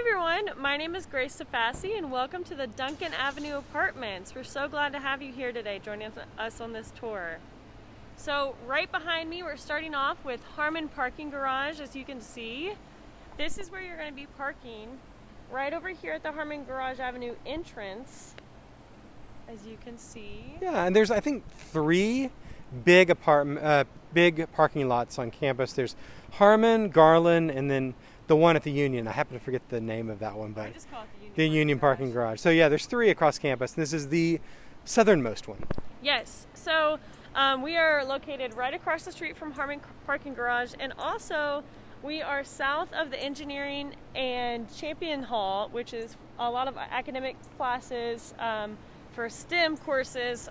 everyone. My name is Grace Safasi, and welcome to the Duncan Avenue Apartments. We're so glad to have you here today joining us on this tour. So, right behind me, we're starting off with Harmon Parking Garage, as you can see. This is where you're going to be parking right over here at the Harmon Garage Avenue entrance, as you can see. Yeah, and there's, I think, three big apartment, uh, big parking lots on campus. There's Harmon, Garland, and then the one at the Union. I happen to forget the name of that one, but the Union, the Union Parking Garage. Garage. So yeah, there's three across campus. This is the southernmost one. Yes. So um, we are located right across the street from Harmon Parking Garage, and also we are south of the engineering and Champion Hall, which is a lot of academic classes um, for STEM courses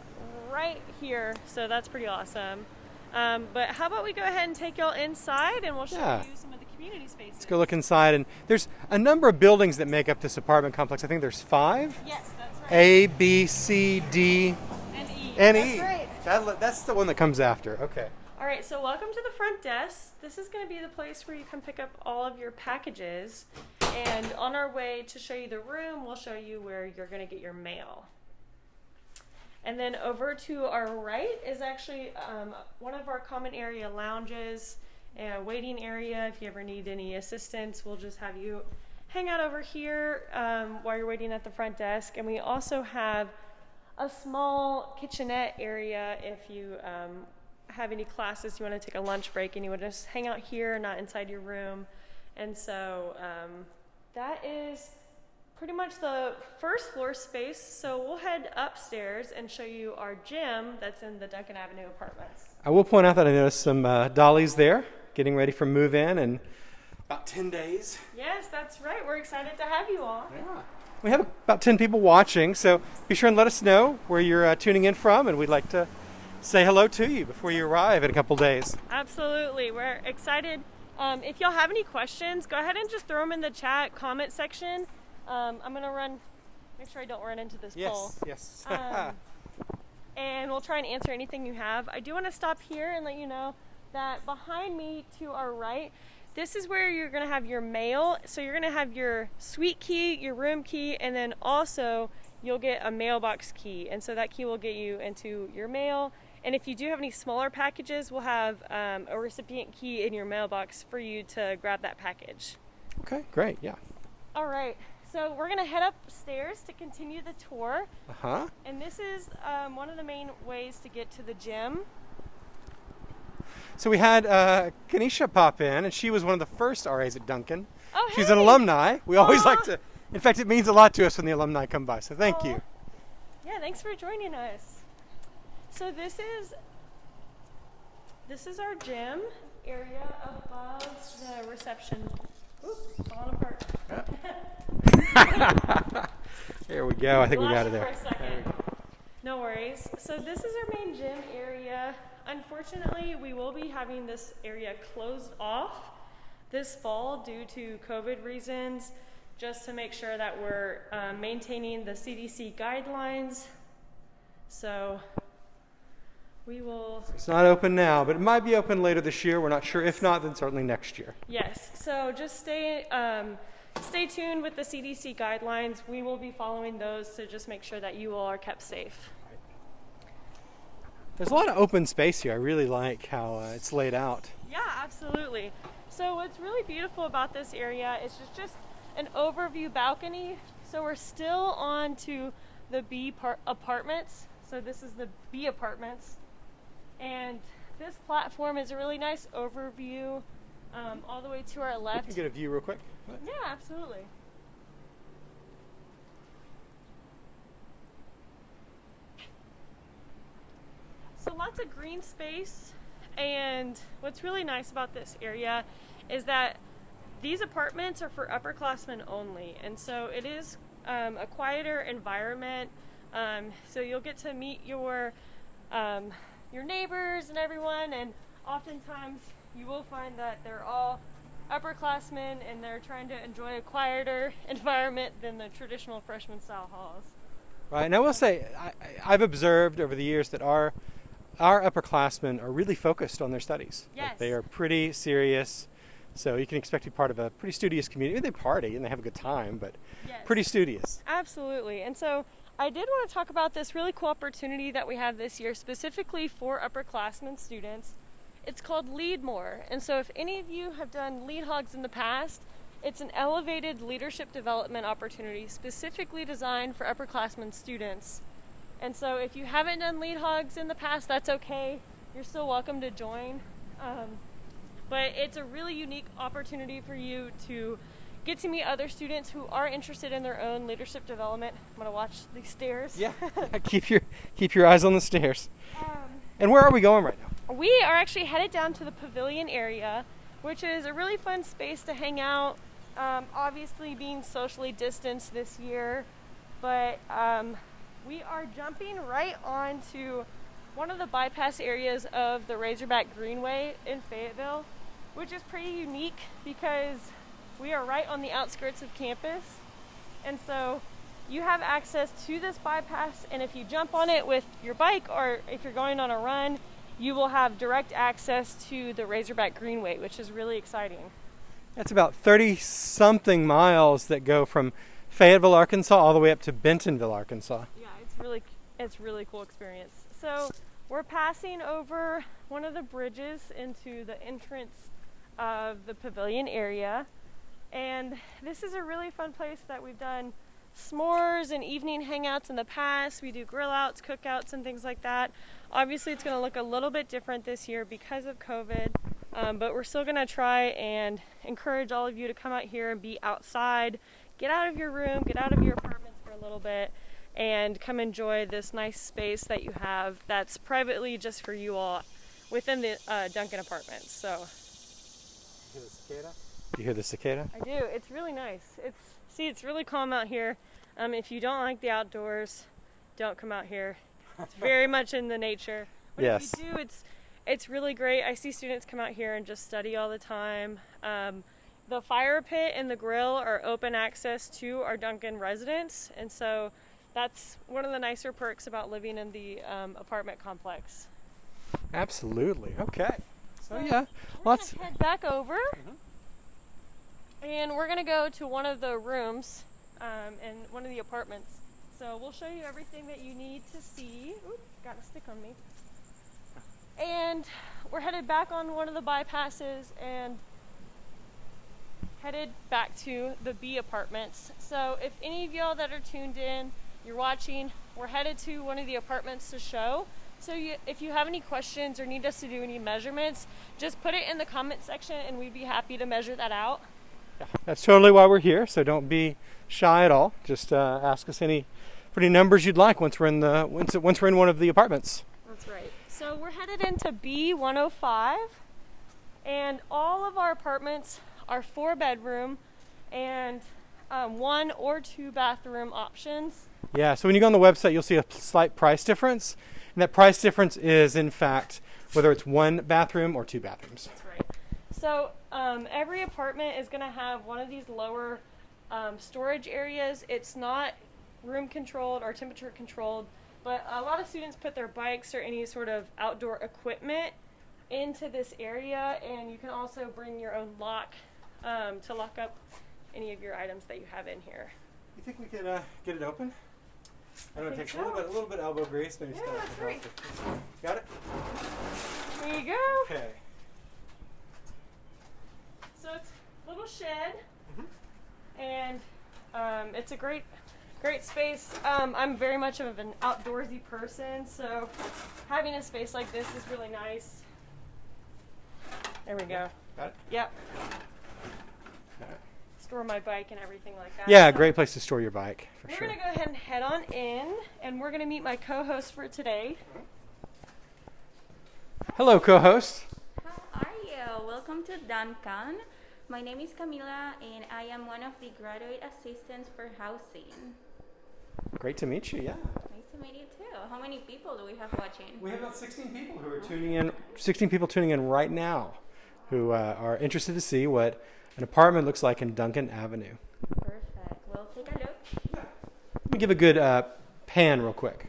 right here. So that's pretty awesome. Um, but how about we go ahead and take y'all inside and we'll show Yeah. you some of the community spaces. Let's go look inside, and there's a number of buildings that make up this apartment complex. I think there's five. Yes, that's right. A, B, C, D, and E. and that's E. right. That, that's the one that comes after. Okay. All right, so welcome to the front desk. This is going to be the place where you can pick up all of your packages. And on our way to show you the room, we'll show you where you're going to get your mail. And then over to our right is actually um, one of our common area lounges, a waiting area. If you ever need any assistance, we'll just have you hang out over here um, while you're waiting at the front desk. And we also have a small kitchenette area if you um, have any classes, you want to take a lunch break, and you want to just hang out here, not inside your room. And so um, that is pretty much the first floor space. So we'll head upstairs and show you our gym that's in the Duncan Avenue apartments. I will point out that I noticed some uh, dollies there, getting ready for move in and about 10 days. Yes, that's right. We're excited to have you all. Yeah. We have about 10 people watching, so be sure and let us know where you're uh, tuning in from, and we'd like to say hello to you before you arrive in a couple days. Absolutely. We're excited. Um, if y'all have any questions, go ahead and just throw them in the chat comment section. Um, I'm going to run, make sure I don't run into this pole. yes. Um, and we'll try and answer anything you have. I do want to stop here and let you know that behind me to our right, this is where you're going to have your mail. So you're going to have your suite key, your room key, and then also you'll get a mailbox key. And so that key will get you into your mail. And if you do have any smaller packages, we'll have um, a recipient key in your mailbox for you to grab that package. okay, great, yeah. All right, so we're gonna head upstairs to continue the tour. Uh huh. And this is um, one of the main ways to get to the gym. So we had uh, Kanisha pop in, and she was one of the first RAs at Duncan. Oh, She's an alumni. We always Aw. like to, in fact, it means a lot to us when the alumni come by, so thank Aw. you. Yeah, thanks for joining us. So this is this is our gym area above the reception. Oop, falling apart. There we go. I think we got it there. For a second. No worries. So this is our main gym area. Unfortunately, we will be having this area closed off this fall due to COVID reasons, just to make sure that we're uh, maintaining the CDC guidelines. So we will, It's not open now, but it might be open later this year. We're not sure. If not, then certainly next year. yes. So just stay, um, stay tuned with the CDC guidelines. We will be following those to just make sure that you all are kept safe. There's a lot of open space here. I really like how uh, it's laid out. Yeah, absolutely. So what's really beautiful about this area is just, just an overview balcony. So we're still on to the B par- apartments. So this is the B apartments. And this platform is a really nice overview um, all the way to our left. Can you left. get a view real quick? Yeah, absolutely. So lots of green space, and what's really nice about this area is that these apartments are for upperclassmen only, and so it is um, a quieter environment. Um, so you'll get to meet your um, your neighbors and everyone, and oftentimes you will find that they're all upperclassmen and they're trying to enjoy a quieter environment than the traditional freshman style halls. Right, and I will say, I, I've observed over the years that our our upperclassmen are really focused on their studies. Like, Yes. they are pretty serious. So you can expect to be part of a pretty studious community. They party and they have a good time, but Yes. pretty studious. Absolutely. And so I did want to talk about this really cool opportunity that we have this year specifically for upperclassmen students. It's called Lead More. And so if any of you have done Lead Hogs in the past, it's an elevated leadership development opportunity specifically designed for upperclassmen students. And so if you haven't done Lead Hogs in the past, that's okay. You're still welcome to join. Um, but it's a really unique opportunity for you to get to meet other students who are interested in their own leadership development. I'm gonna watch these stairs. Yeah. keep your keep your eyes on the stairs. Um, And where are we going right now? we are actually headed down to the pavilion area, which is a really fun space to hang out. Um, obviously, being socially distanced this year, but um, we are jumping right onto one of the bypass areas of the Razorback Greenway in Fayetteville, which is pretty unique because we are right on the outskirts of campus. And so you have access to this bypass, and if you jump on it with your bike or if you're going on a run, you will have direct access to the Razorback Greenway, which is really exciting. That's about 30 something miles that go from Fayetteville, Arkansas, all the way up to Bentonville, Arkansas. Yeah, it's really it's really cool experience. So we're passing over one of the bridges into the entrance of the pavilion area, and this is a really fun place that we've done s'mores and evening hangouts in the past. We do grill outs, cookouts, and things like that. Obviously, it's going to look a little bit different this year because of COVID, um, but we're still going to try and encourage all of you to come out here and be outside, get out of your room, get out of your apartments for a little bit, and come enjoy this nice space that you have that's privately just for you all within the uh, Duncan apartments. So Do you hear the cicada? I do. It's really nice. It's see, it's really calm out here. Um, if you don't like the outdoors, don't come out here. It's very much in the nature. But Yes. if you do, it's it's really great. I see students come out here and just study all the time. Um, the fire pit and the grill are open access to our Duncan residents, and so that's one of the nicer perks about living in the um, apartment complex. Absolutely. Okay. So So, yeah, gonna head back over, and we're gonna go to one of the rooms um, in one of the apartments. So we'll show you everything that you need to see. Oop, got a stick on me. And we're headed back on one of the bypasses and headed back to the B apartments. So if any of y'all that are tuned in, you're watching, we're headed to one of the apartments to show. So you, if you have any questions or need us to do any measurements, just put it in the comment section and we'd be happy to measure that out. Yeah, That's totally why we're here. So don't be shy at all. Just uh, ask us any any numbers you'd like once we're in the once once we're in one of the apartments. That's right. So we're headed into B105, and all of our apartments are four bedroom and um, one or two bathroom options. Yeah. So when you go on the website, you'll see a slight price difference, and that price difference is in fact whether it's one bathroom or two bathrooms. That's right. So um, every apartment is going to have one of these lower um, storage areas. It's not room controlled or temperature controlled, but a lot of students put their bikes or any sort of outdoor equipment into this area, and you can also bring your own lock um, to lock up any of your items that you have in here. You think we could uh, get it open? I know it takes a little bit, a little bit elbow grease, maybe. Yeah, that's right. Got it. There you go. Okay. So it's a little shed, and um, it's a great, great space. Um, I'm very much of an outdoorsy person, so having a space like this is really nice. There we go. Got it. Yep. All right. Store my bike and everything like that. Yeah, So great place to store your bike for We're sure. gonna go ahead and head on in, and we're gonna meet my co-host for today. Hello, co-host. How are you? Welcome to Duncan. My name is Camila and I am one of the graduate assistants for housing. Great to meet you. Yeah. Nice to meet you too. How many people do we have watching? We have about 16 people who are tuning in. 16 people tuning in right now, who uh, are interested to see what an apartment looks like in Duncan Avenue. Perfect. Well, take a look. Let me give a good uh, pan real quick.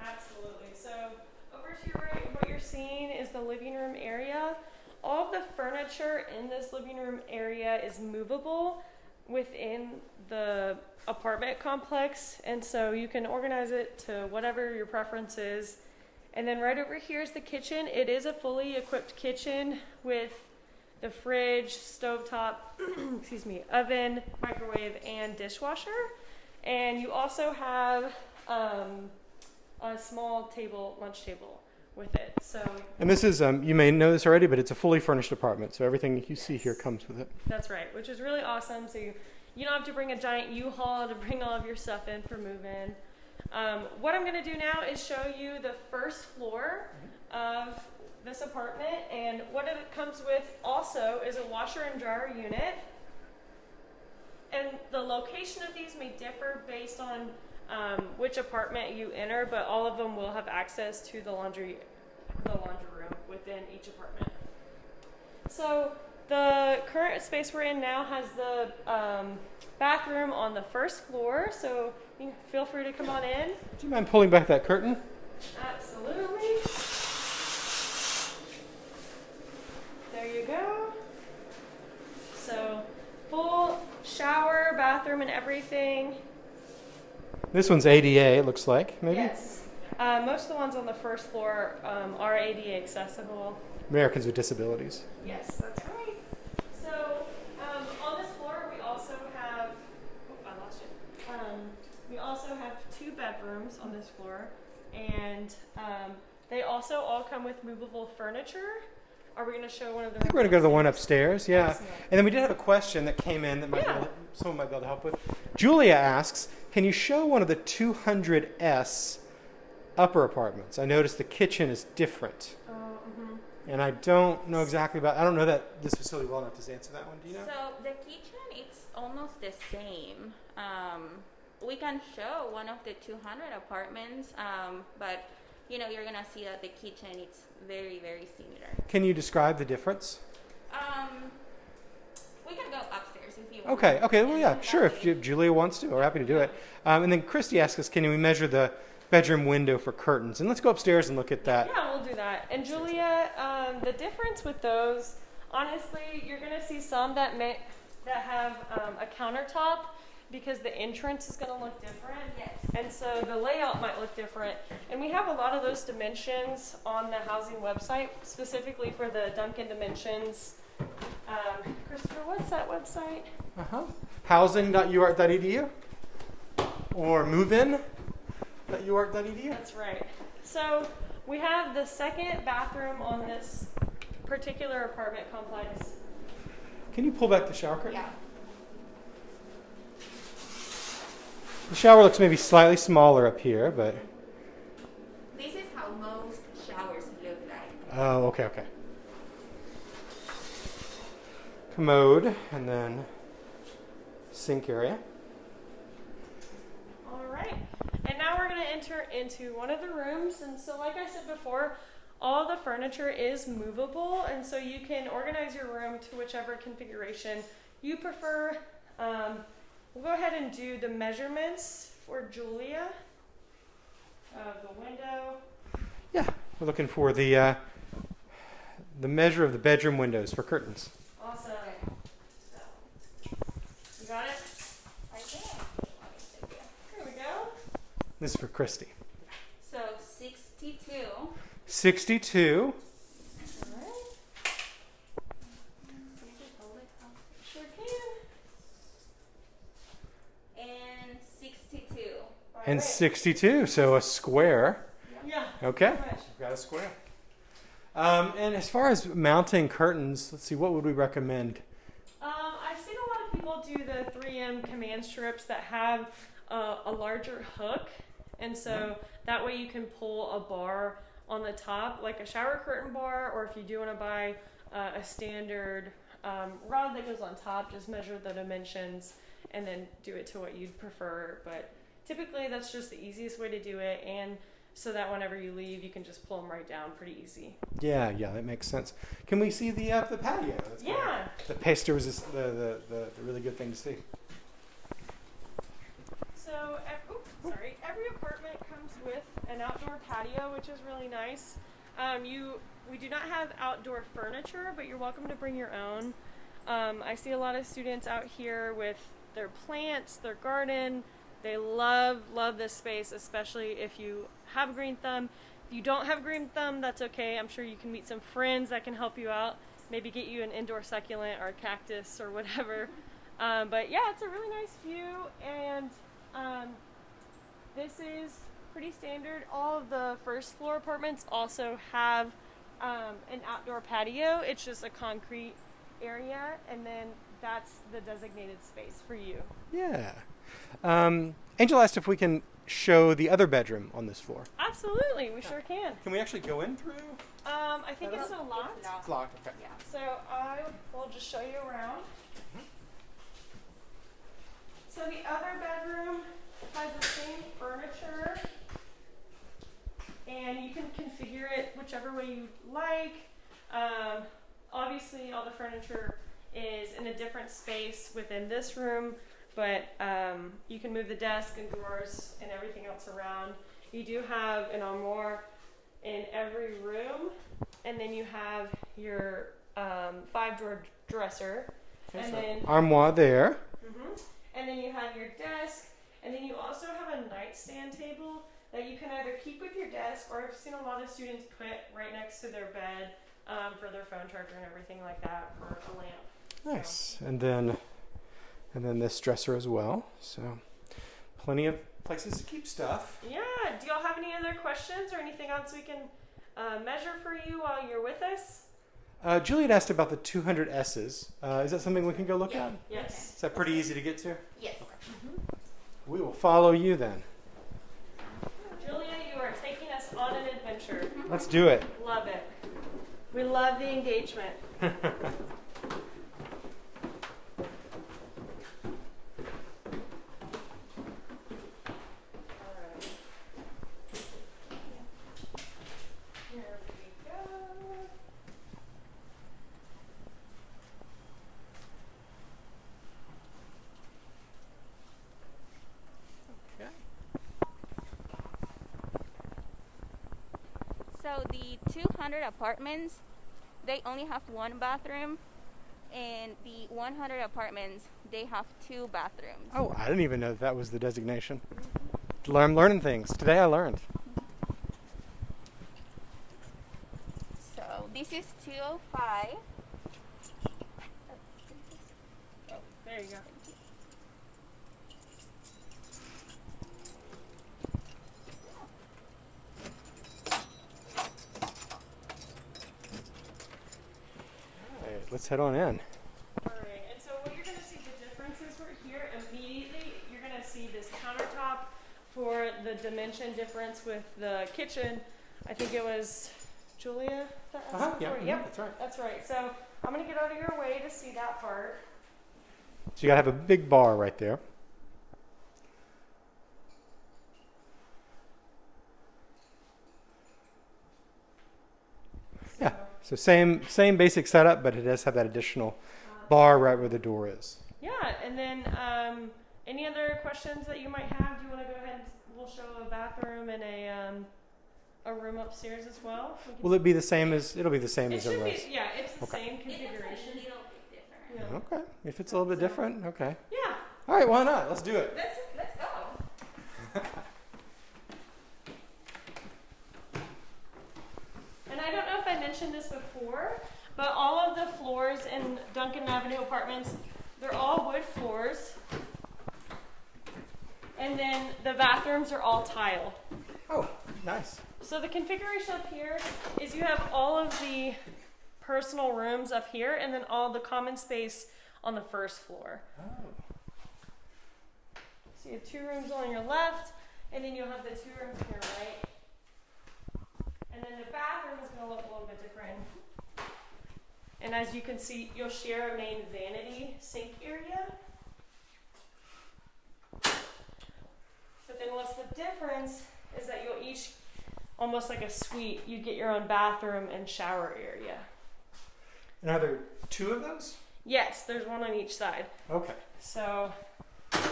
Absolutely. So over to your right, what you're seeing is the living room area. All of the furniture furniture in this living room area is movable within the apartment complex, and so you can organize it to whatever your preference is. And then right over here is the kitchen. It is a fully equipped kitchen with the fridge, stovetop, excuse me, oven, microwave, and dishwasher. And you also have um, a small table, lunch table with it. So And this is, um, you may know this already, but it's a fully furnished apartment, so everything you see here comes with it. that's right, which is really awesome. So you, you don't have to bring a giant U-Haul to bring all of your stuff in for move-in. Um, what I'm going to do now is show you the first floor of this apartment, and what it comes with also is a washer and dryer unit. And the location of these may differ based on um, which apartment you enter, but all of them will have access to the laundry, the laundry room within each apartment. So the current space we're in now has the um, bathroom on the first floor, so you feel free to come on in. Do you mind pulling back that curtain? Absolutely. There you go. So full shower, bathroom, and everything. This one's ADA, it looks like, maybe? Yes. Uh, most of the ones on the first floor um, are ADA accessible. Americans with Disabilities. Yes, that's right. So um, on this floor, we also have. Oh, I lost you. Um, we also have two bedrooms on this floor, and um, they also all come with movable furniture. Are we going to show one of the? I think we're going to go to the one upstairs, yeah. And then we did have a question that came in that might be Yeah. to, someone might be able to help with. Julia asks, can you show one of the 200S upper apartments? I noticed the kitchen is different. Oh, mhm. And I don't know exactly about, I don't know that this facility well enough to answer that one. Do you know? So the kitchen, it's almost the same. Um, we can show one of the 200 apartments, um, but you know you're gonna see that the kitchen it's very very similar. Can you describe the difference? Um, we can go upstairs if you want. Okay, okay, well, yeah, sure. If way- Julia wants to, we're happy to do it. Um, and then Christy asks us, can we measure the bedroom window for curtains? And let's go upstairs and look at that. Yeah, we'll do that. And Julia, um, the difference with those, honestly, you're gonna see some that may that have um, a countertop because the entrance is gonna look different. Yes. And so the layout might look different. And we have a lot of those dimensions on the housing website, specifically for the Duncan dimensions. Um, Christopher, what's that website? Uh-huh. Housing.uark.edu or movein.uark.edu. That's right. So we have the second bathroom on this particular apartment complex. Can you pull back the shower curtain? Yeah. The shower looks maybe slightly smaller up here, but This is how most showers look like. oh, okay, okay. Commode and then sink area. All right. And now we're going to enter into one of the rooms. And so, like I said before, all the furniture is movable. And so you can organize your room to whichever configuration you prefer. Um, we'll go ahead and do the measurements for Julia of the window. Yeah, we're looking for the uh, the measure of the bedroom windows for curtains. Awesome. So, you got it? I think. Here we go. This is for Christy. So 62. 62. All right. And 62. And right. 62, so a square. Yeah. Okay. Got a square. Um, and as far as mounting curtains, let's see, what would we recommend? Um, I've seen a lot of people do the 3M command strips that have uh, a larger hook, and so that way you can pull a bar on the top, like a shower curtain bar, or if you do want to buy uh, a standard um, rod that goes on top, just measure the dimensions and then do it to what you'd prefer. But typically, that's just the easiest way to do it, and so that whenever you leave, you can just pull them right down pretty easy. Yeah, yeah, that makes sense. Can we see the uh, the patio? That's Yeah. The paster was the, the, the, the really good thing to see. So, oops, sorry. Every apartment comes with an outdoor patio, which is really nice. Um, you we do not have outdoor furniture, but you're welcome to bring your own. Um, I see a lot of students out here with their plants, their garden. They love, love this space, especially if you have a green thumb. If you don't have green thumb, that's okay. I'm sure you can meet some friends that can help you out. Maybe get you an indoor succulent or a cactus or whatever. Um, but yeah, it's a really nice view, and um, this is pretty standard. All of the first floor apartments also have um, an outdoor patio. It's just a concrete area, and then that's the designated space for you. Yeah. Um, Angel asked if we can show the other bedroom on this floor. Absolutely, we sure can. Can we actually go in through? Um, I think it's a lot. It's locked. Okay. So I will just show you around. So the other bedroom has the same furniture, and you can configure it whichever way you like. Um, obviously, all the furniture is in a different space within this room, but um, you can move the desk and drawers and everything else around. You do have an armoire in every room, and then you have your um, five drawer dresser, and then Armoire there. hmm and then you have your desk, and then you also have a nightstand table that you can either keep with your desk, or I've seen a lot of students put right next to their bed um, for their phone charger and everything like that for a lamp. Nice. And then, and then this dresser as well. So, plenty of places to keep stuff. Yeah. Do y'all have any other questions or anything else we can uh, measure for you while you're with us? Uh, Juliet asked about the 200 S's. Uh, is that something we can go look Yeah. at? Yes. Is that pretty easy to get to? Yes. We will follow you then. Julia, you are taking us on an adventure. Let's do it. Love it. We love the engagement. 100 apartments, they only have one bathroom. And the 100 apartments, they have two bathrooms. Oh, I didn't even know that, that was the designation. I'm learning things. Today I learned. So this is 205. Oh, there you go. Let's head on in. Alright, and so what you're gonna see the differences right here immediately, you're gonna see this countertop for the dimension difference with the kitchen. I think it was Julia that asked Uh-huh, for yeah, it. mhm, Yep, that's right. that's right. So I'm gonna get out of your way to see that part. So you gotta have a big bar right there. Yeah. So same same basic setup, but it does have that additional bar right where the door is. Yeah, and then um, any other questions that you might have? Do you want to go ahead? and We'll show a bathroom and a um, a room upstairs as well. We Will it be the same as? It'll be the same it as the should rest. be. Yeah, it's the Okay. same It looks configuration. a little bit different. Yeah. Okay. If it's a little bit different, okay. yeah. All right. Why not? Let's do it. Let's let's go. And I don't know if I mentioned this before, but all of the floors in Duncan Avenue apartments, they're all wood floors. And then the bathrooms are all tile. Oh, nice. So the configuration up here is you have all of the personal rooms up here and then all the common space on the first floor. Oh. So you have two rooms on your left, and then you'll have the two rooms on your right. And then the bathroom is going to look a little bit different. And as you can see, you'll share a main vanity sink area. But then what's the difference is that you'll each, almost like a suite, you get your own bathroom and shower area. And are there two of those? Yes, there's one on each side. Okay. So there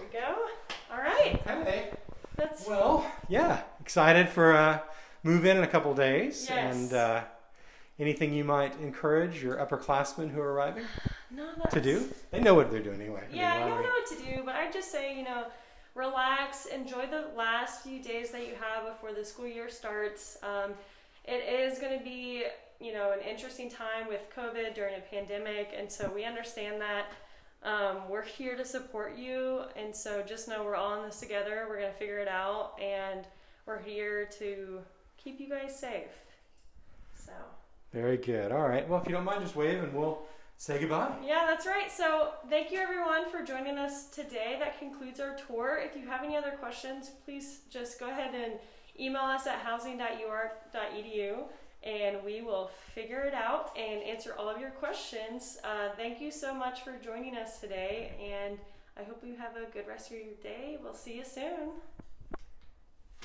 we go. All right. Okay. That's Well, yeah. Excited for uh, move in in a couple days. Yes. And uh, anything you might encourage your upperclassmen who are arriving No, to do? They know what they're doing anyway. I mean, Yeah, why you'll we- know what to do, but I just say, you know, relax, enjoy the last few days that you have before the school year starts. Um, it is going to be, you know, an interesting time with COVID during a pandemic, and so we understand that. Um, we're here to support you, and so just know we're all in this together. We're going to figure it out, and we're here to keep you guys safe. So. Very good. All right. Well, if you don't mind, just wave and we'll say goodbye. Yeah, that's right. So, thank you everyone for joining us today. That concludes our tour. If you have any other questions, please just go ahead and email us at housing.ur.edu and we will figure it out and answer all of your questions. Uh, thank you so much for joining us today, and I hope you have a good rest of your day. We'll see you soon.